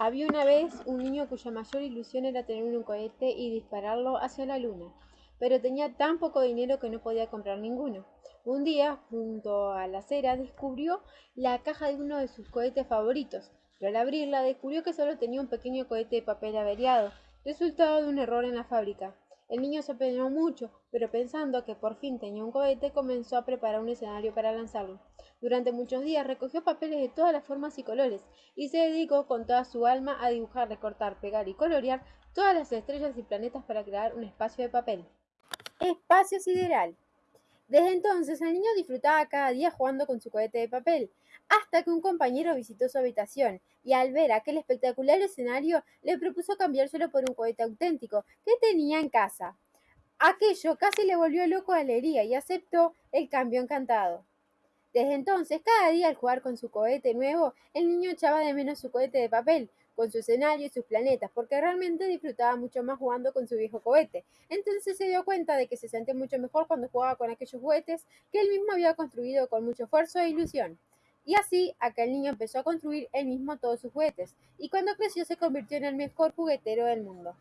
Había una vez un niño cuya mayor ilusión era tener un cohete y dispararlo hacia la luna, pero tenía tan poco dinero que no podía comprar ninguno. Un día, junto a la acera, descubrió la caja de uno de sus cohetes favoritos, pero al abrirla descubrió que solo tenía un pequeño cohete de papel averiado, resultado de un error en la fábrica. El niño se apenó mucho, pero pensando que por fin tenía un cohete, comenzó a preparar un escenario para lanzarlo. Durante muchos días recogió papeles de todas las formas y colores, y se dedicó con toda su alma a dibujar, recortar, pegar y colorear todas las estrellas y planetas para crear un espacio de papel. Espacio sideral. Desde entonces el niño disfrutaba cada día jugando con su cohete de papel, hasta que un compañero visitó su habitación y al ver aquel espectacular escenario le propuso cambiárselo por un cohete auténtico que tenía en casa. Aquello casi le volvió loco de alegría y aceptó el cambio encantado. Desde entonces, cada día al jugar con su cohete nuevo, el niño echaba de menos su cohete de papel, con su escenario y sus planetas, porque realmente disfrutaba mucho más jugando con su viejo cohete. Entonces se dio cuenta de que se sentía mucho mejor cuando jugaba con aquellos juguetes que él mismo había construido con mucho esfuerzo e ilusión. Y así, aquel niño empezó a construir él mismo todos sus juguetes, y cuando creció se convirtió en el mejor juguetero del mundo.